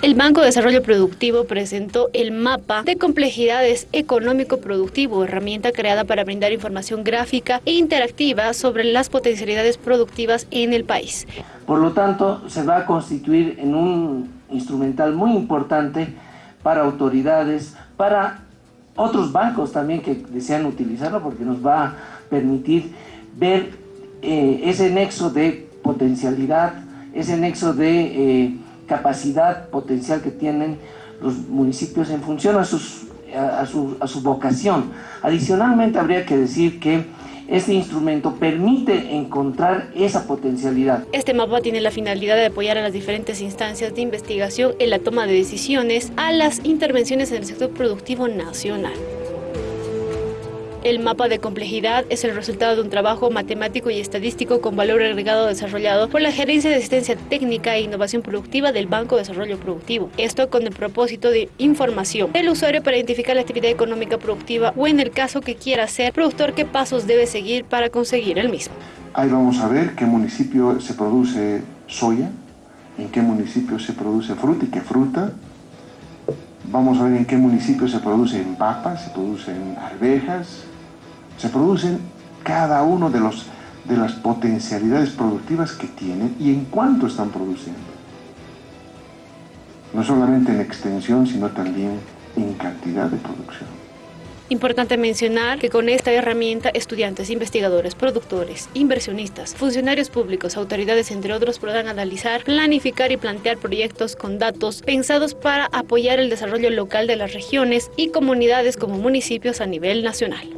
El Banco de Desarrollo Productivo presentó el mapa de complejidades económico-productivo, herramienta creada para brindar información gráfica e interactiva sobre las potencialidades productivas en el país. Por lo tanto, se va a constituir en un instrumental muy importante para autoridades, para otros bancos también que desean utilizarlo, porque nos va a permitir ver eh, ese nexo de potencialidad, ese nexo de... Eh, capacidad potencial que tienen los municipios en función a, sus, a, su, a su vocación. Adicionalmente habría que decir que este instrumento permite encontrar esa potencialidad. Este mapa tiene la finalidad de apoyar a las diferentes instancias de investigación en la toma de decisiones a las intervenciones en el sector productivo nacional. El mapa de complejidad es el resultado de un trabajo matemático y estadístico con valor agregado desarrollado por la Gerencia de Asistencia Técnica e Innovación Productiva del Banco de Desarrollo Productivo. Esto con el propósito de información del usuario para identificar la actividad económica productiva o en el caso que quiera ser productor, qué pasos debe seguir para conseguir el mismo. Ahí vamos a ver qué municipio se produce soya, en qué municipio se produce fruta y qué fruta. Vamos a ver en qué municipio se producen papas, se producen arvejas, se producen cada uno de, los, de las potencialidades productivas que tienen y en cuánto están produciendo. No solamente en extensión, sino también en cantidad de producción. Importante mencionar que con esta herramienta estudiantes, investigadores, productores, inversionistas, funcionarios públicos, autoridades entre otros podrán analizar, planificar y plantear proyectos con datos pensados para apoyar el desarrollo local de las regiones y comunidades como municipios a nivel nacional.